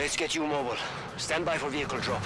Let's get you mobile. Stand by for vehicle drop.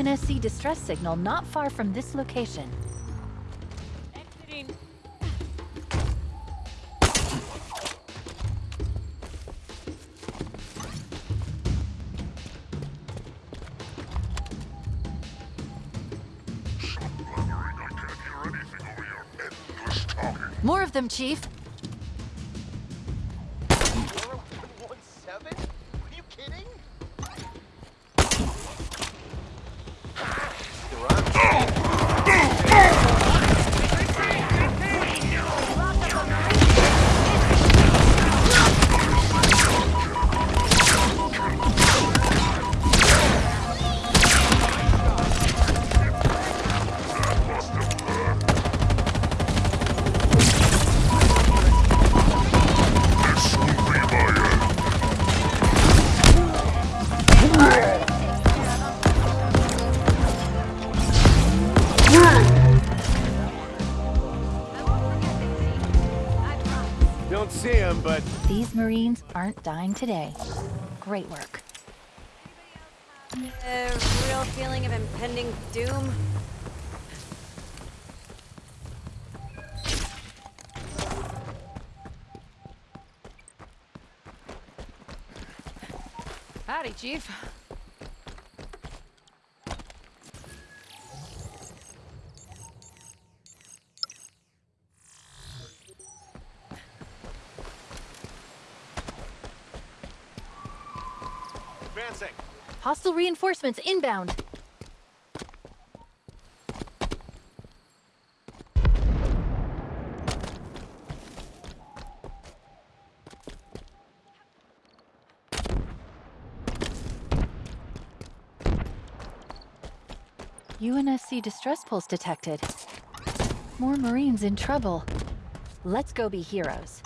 UNSC distress signal not far from this location. Exiting. I can't hear anything over your endless talking. More of them, Chief. Aren't dying today. Great work. A real feeling of impending doom? Howdy, Chief. Advancing. Hostile reinforcements inbound. UNSC distress pulse detected. More Marines in trouble. Let's go be heroes.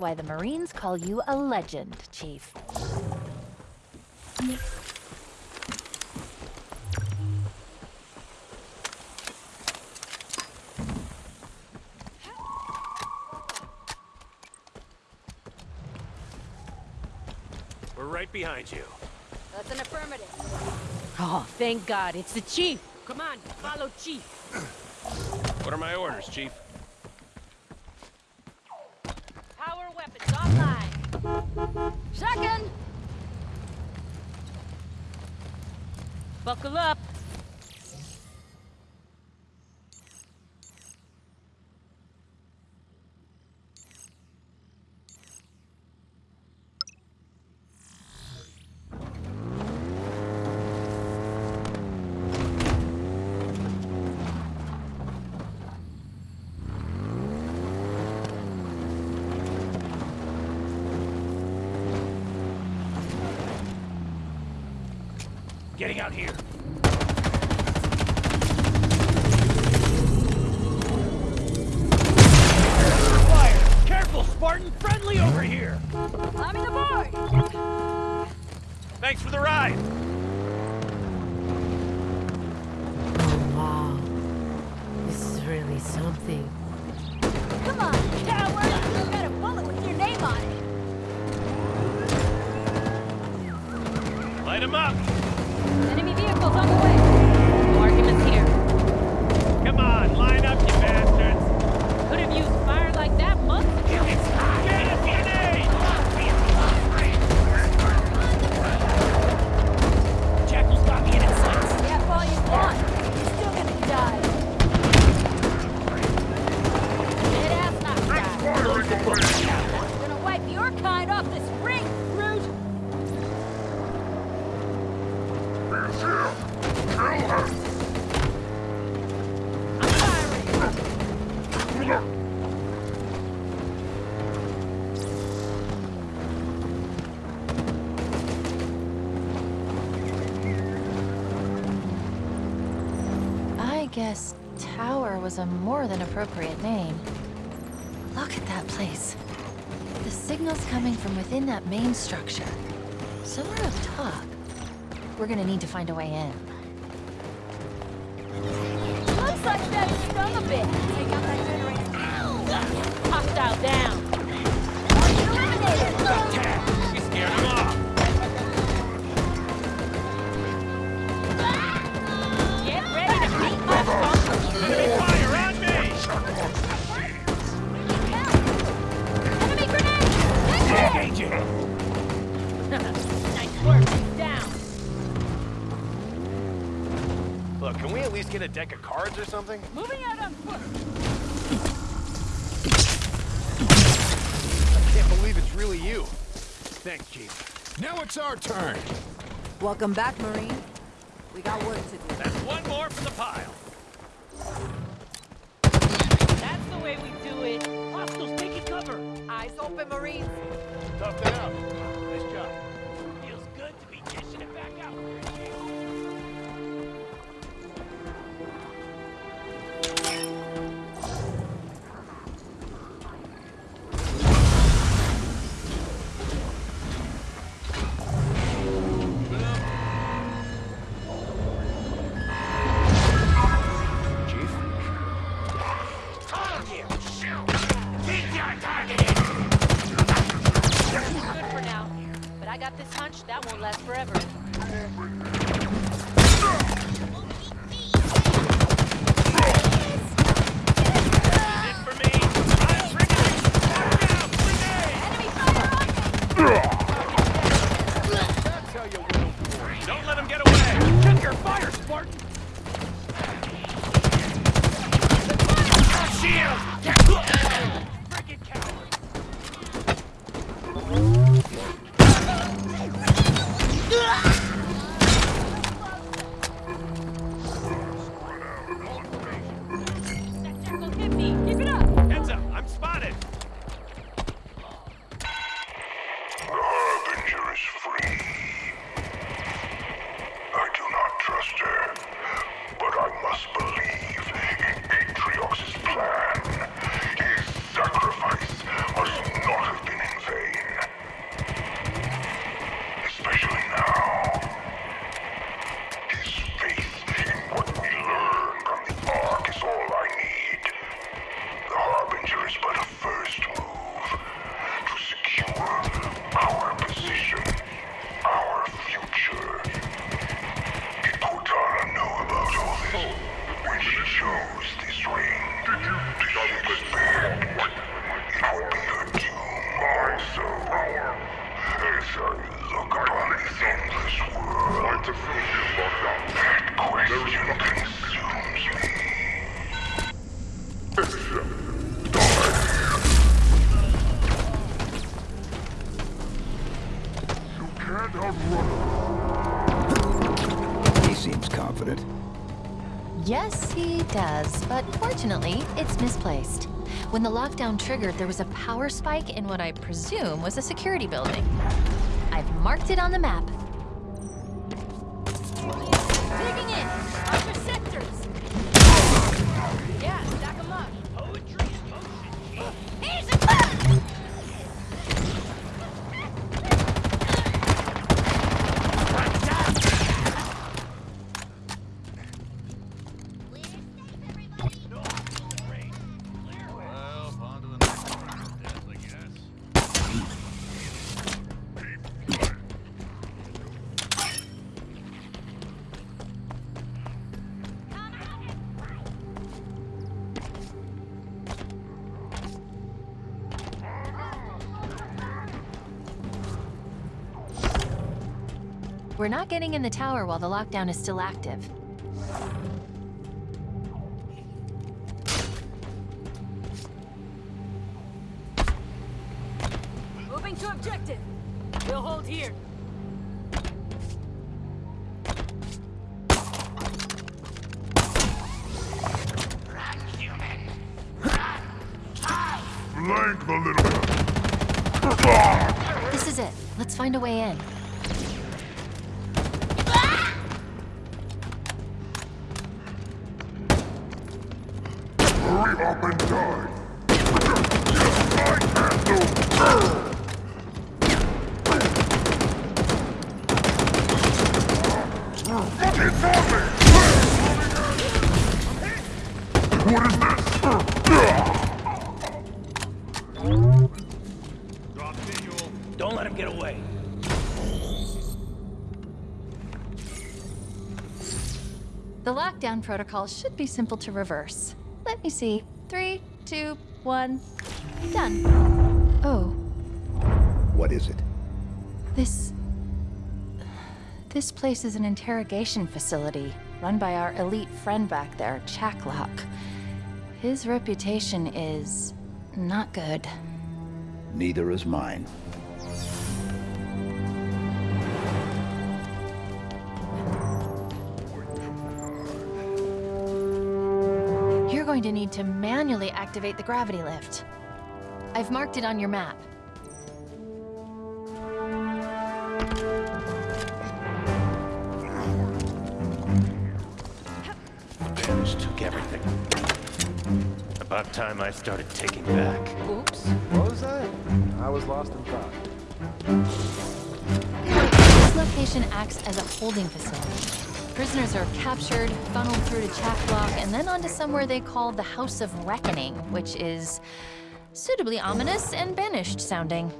That's why the Marines call you a legend, Chief. We're right behind you. That's an affirmative. Oh, thank God, it's the Chief. Come on, follow Chief. What are my orders, Chief? Second! Buckle up. Getting out here. Fire! Careful, Spartan! Friendly over here! Climbing aboard! Thanks for the ride! Oh, wow. This is really something. Come on, coward! You got a bullet with your name on it! Light him up! Vehicles on the way! Here. Come on, line up, guess Tower was a more than appropriate name. Look at that place. The signal's coming from within that main structure. Somewhere up top. We're gonna need to find a way in. Looks like that stung a bit. Take out that generator now! Hostile down. Eliminated! We scared him off! Least get a deck of cards or something? Moving out on foot! I can't believe it's really you. Thanks, Chief. Now it's our turn. Welcome back, Marine. We got work to do. That's one more for the pile. That's the way we do it. Hostiles taking cover. Eyes open, Marines. Tough that Yes, he does, but fortunately, it's misplaced. When the lockdown triggered, there was a power spike in what I presume was a security building. I've marked it on the map. Getting in the tower while the lockdown is still active. Moving to objective. We'll hold here. Flank the little This is it. Let's find a way in. Up and die. What is this? Don't let him get away. The lockdown protocol should be simple to reverse. Let me see. Three, two, one. Done. Oh, What is it? this. This place is an interrogation facility run by our elite friend back there, Chak 'Lok. His reputation is not good. Neither is mine. Going to need to manually activate the gravity lift. I've marked it on your map. Bandits took everything. About time I started taking back. Oops. What was that? I was lost in thought. This location acts as a holding facility. Prisoners are captured, funneled through to Chak 'Lok, and then onto somewhere they call the House of Reckoning, which is suitably ominous and banished sounding.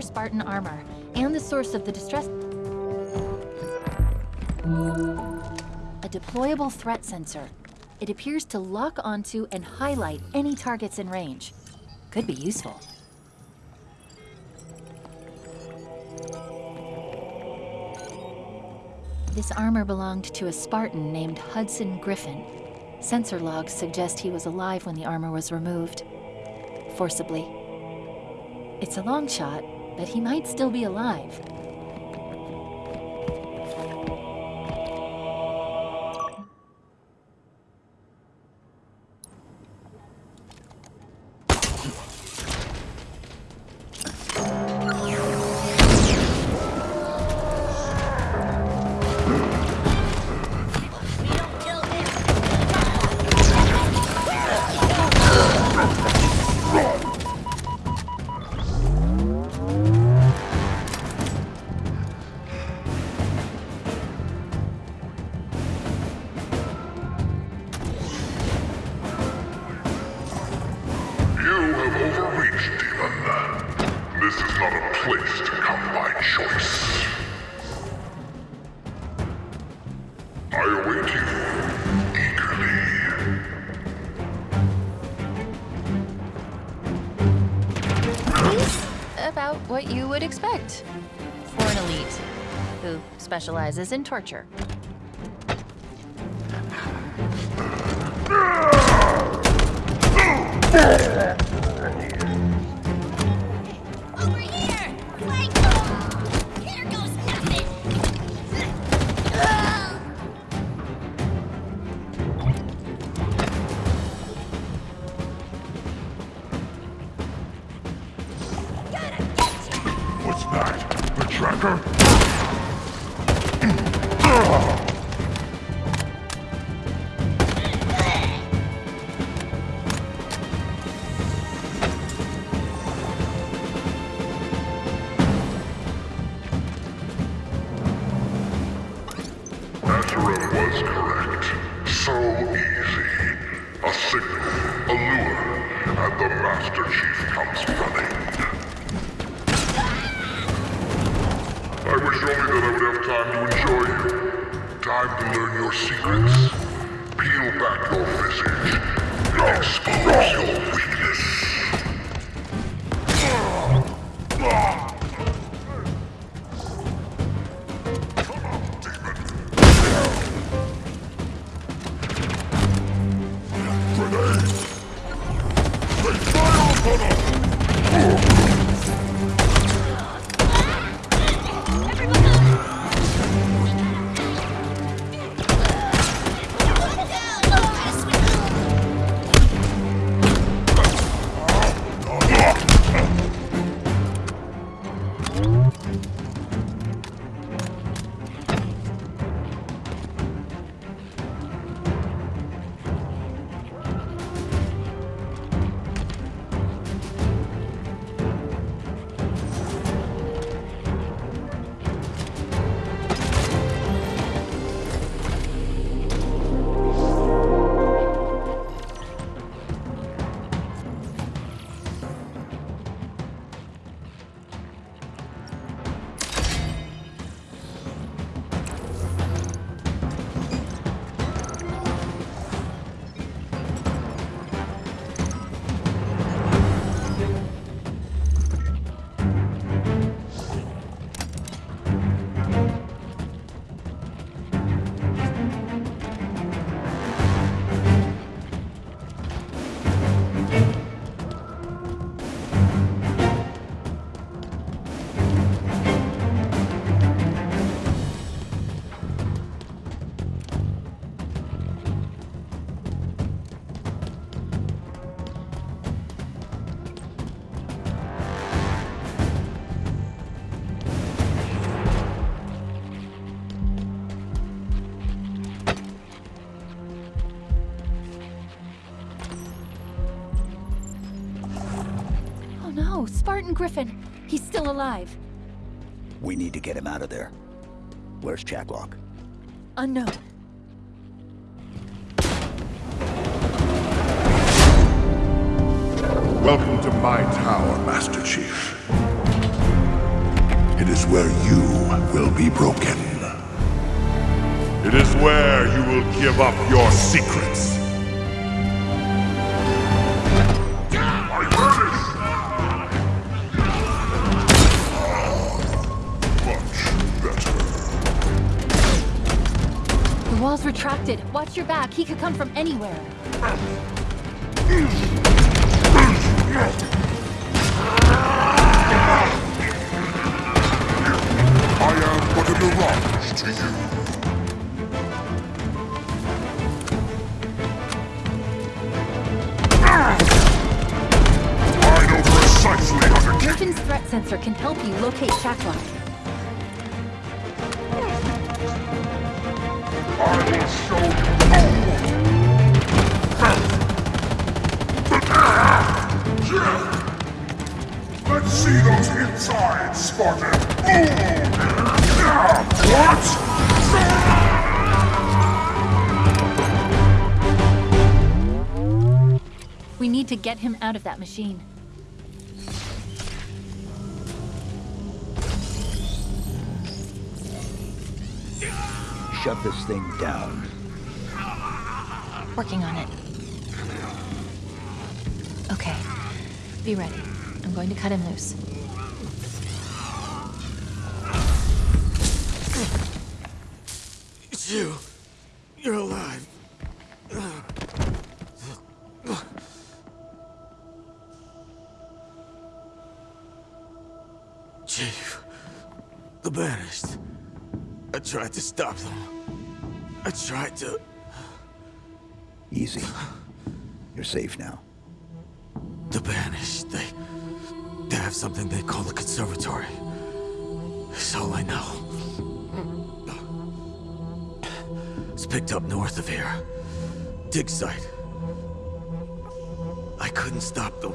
More Spartan armor, and the source of the distress... A deployable threat sensor. It appears to lock onto and highlight any targets in range. Could be useful. This armor belonged to a Spartan named Hudson Griffin. Sensor logs suggest he was alive when the armor was removed. Forcibly. It's a long shot, but he might still be alive. Specializes in torture. What's that? The tracker? 아! Spartan Griffin! He's still alive. We need to get him out of there. Where's Chak 'Lok? Unknown. Welcome to my tower, Master Chief. It is where you will be broken. It is where you will give up your secrets. Wall's. Watch your back. He could come from anywhere. I am but a mirage to you. I know precisely how to Griffin's threat sensor can help you locate Chak 'Lok. What? We need to get him out of that machine. Shut this thing down. Working on it. Okay. Be ready. I'm going to cut him loose. You. You're alive. Chief. The Banished. I tried to stop them. I tried to... Easy. You're safe now. The Banished, they... They have something they call the Conservatory. It's all I know. Picked up north of here. Dig site. I couldn't stop them.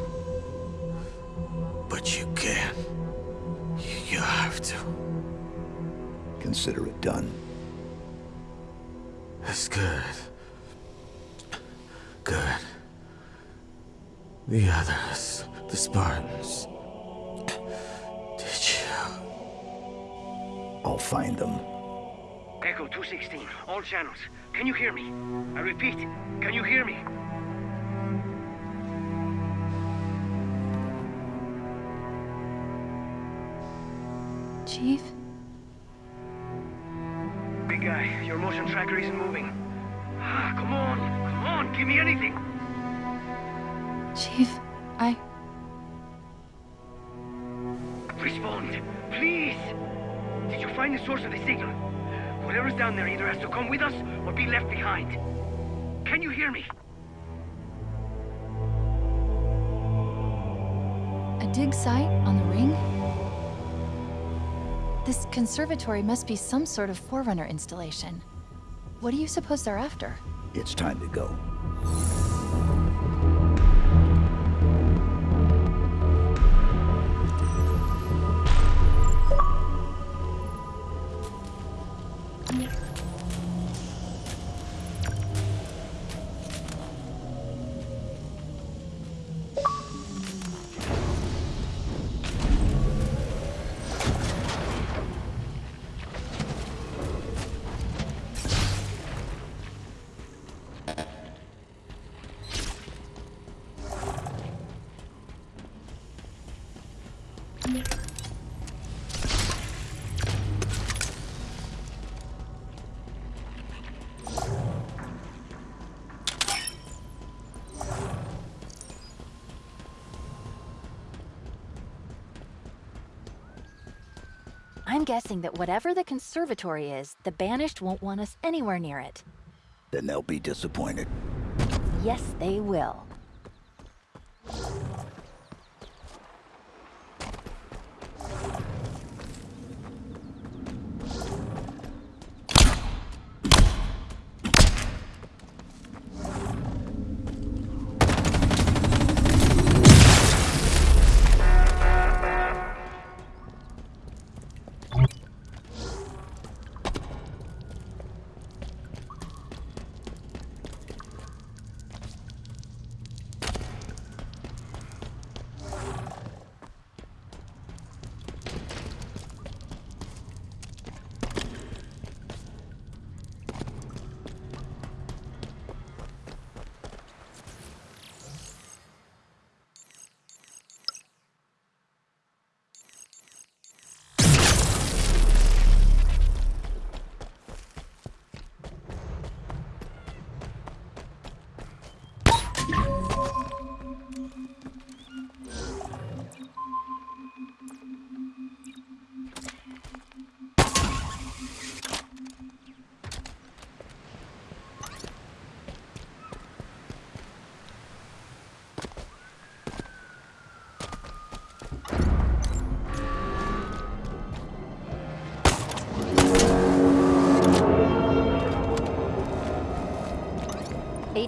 But you can. You have to. Consider it done. That's good. Good. The others, the Spartans. Did you? I'll find them. Echo 216, all channels. Can you hear me? I repeat, can you hear me? Chief? Big guy, your motion tracker isn't moving. Ah, come on, come on, give me anything. Chief, I... Respond, please. Did you find the source of the signal? Whatever's down there either has to come with us or be left behind. Can you hear me? A dig site on the ring? This conservatory must be some sort of Forerunner installation. What do you suppose they're after? It's time to go. Guessing that whatever the conservatory is, the Banished won't want us anywhere near it. Then they'll be disappointed. Yes, they will.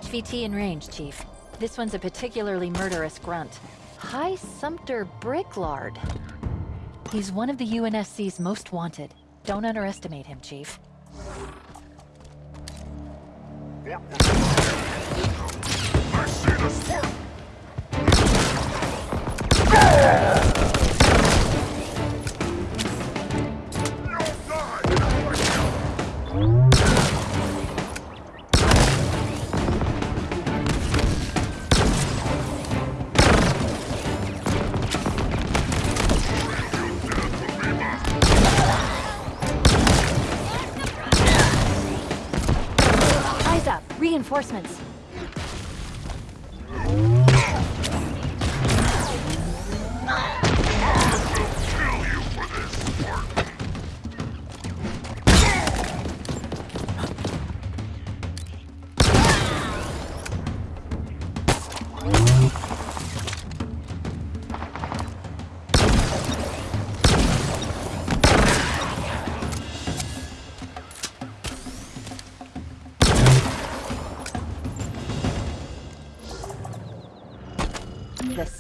HVT in range, Chief. This one's a particularly murderous grunt. High Sumpter Bricklard. He's one of the UNSC's most wanted. Don't underestimate him, Chief. Reinforcements!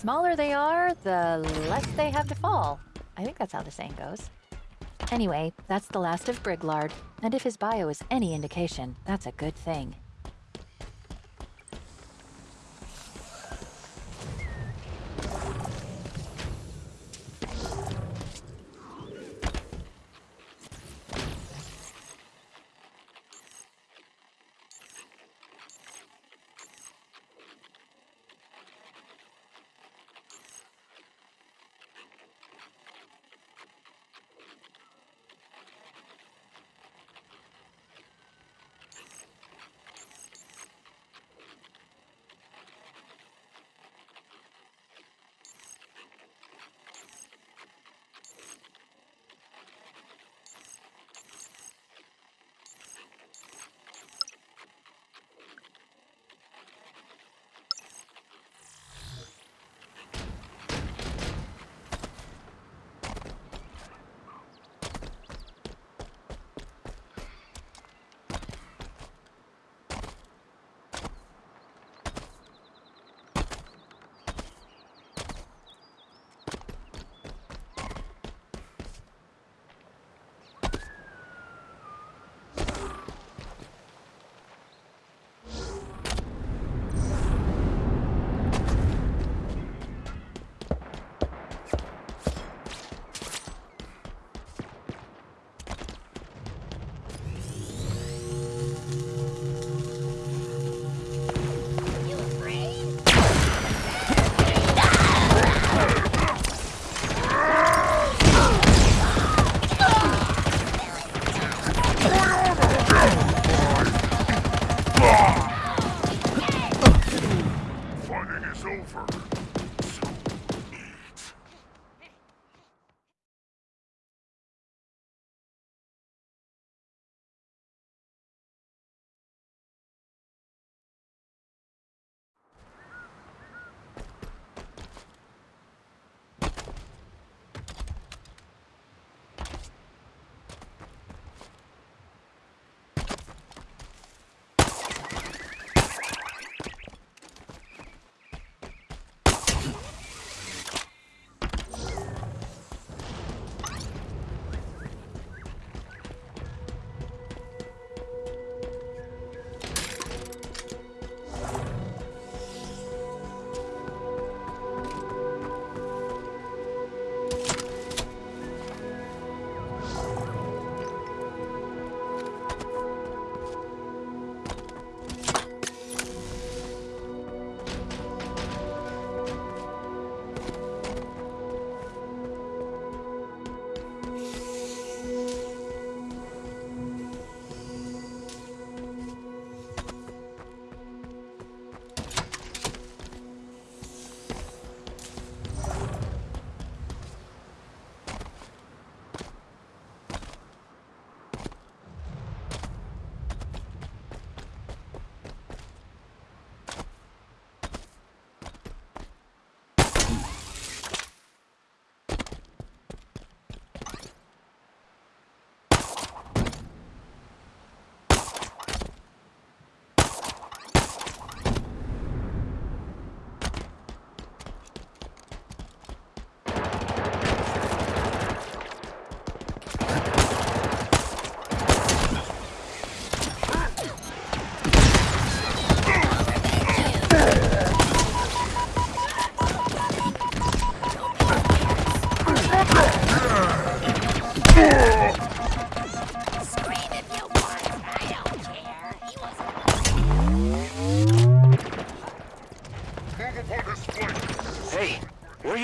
Smaller they are, the less they have to fall. I think that's how the saying goes. Anyway, that's the last of Briglard, and if his bio is any indication, that's a good thing.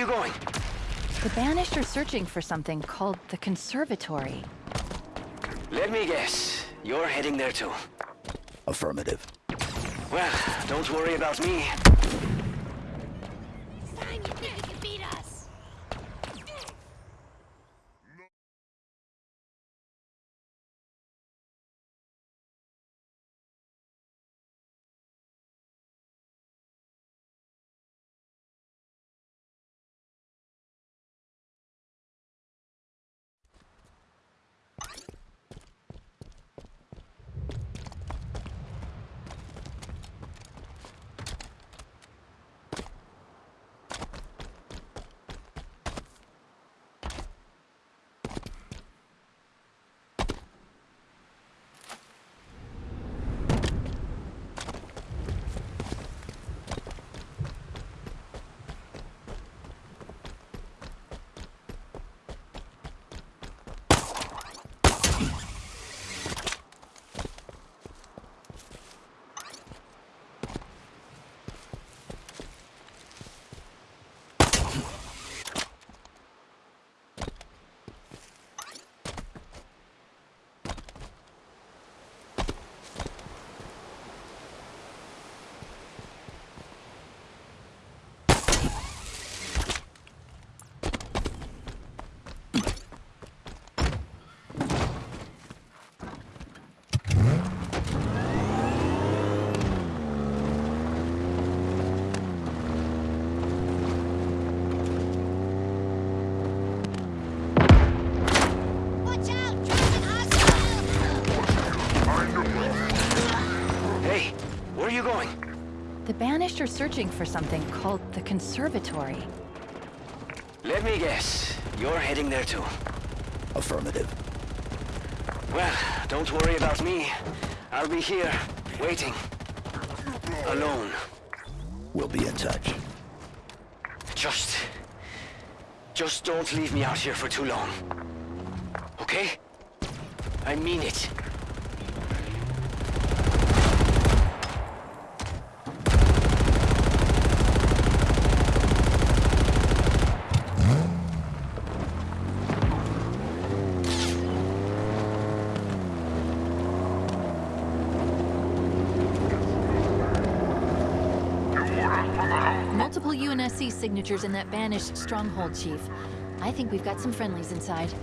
Going? The Banished are searching for something called the Conservatory. Let me guess. You're heading there too. Affirmative. Well, don't worry about me. The Banished are searching for something called the Conservatory. Let me guess. You're heading there too. Affirmative. Well, don't worry about me. I'll be here, waiting. Alone. We'll be in touch. Just... Just don't leave me out here for too long. Okay? I mean it. Signatures in that Banished stronghold, Chief. I think we've got some friendlies inside.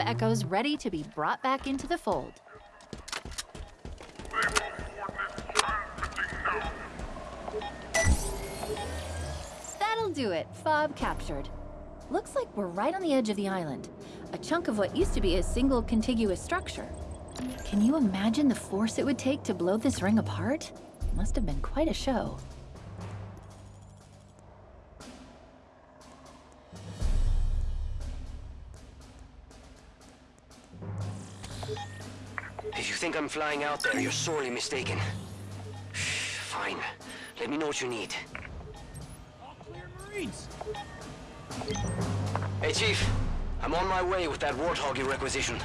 Echo's ready to be brought back into the fold. That'll do it. Fob captured. Looks like we're right on the edge of the island. A chunk of what used to be a single contiguous structure. Can you imagine the force it would take to blow this ring apart? Must have been quite a show. Flying out there, you're sorely mistaken. Fine. Let me know what you need. All clear, Marines. Hey, Chief. I'm on my way with that Warthog you requisitioned.